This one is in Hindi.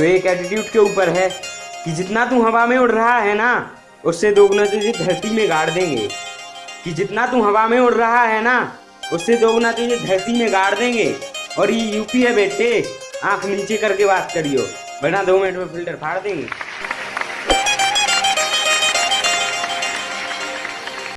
तो एक एटीट्यूड के ऊपर है कि जितना तू हवा में उड़ रहा है ना, उससे दोगुना तुझे धरती में गाड़ देंगे। कि जितना तू हवा में उड़ रहा है ना, उससे दोगुना तुझे धरती में गाड़ देंगे। और ये यूपी है बेटे, आँख नीचे करके बात करियो। बना दो मिनट में फ़िल्टर, फाड़ देंगे।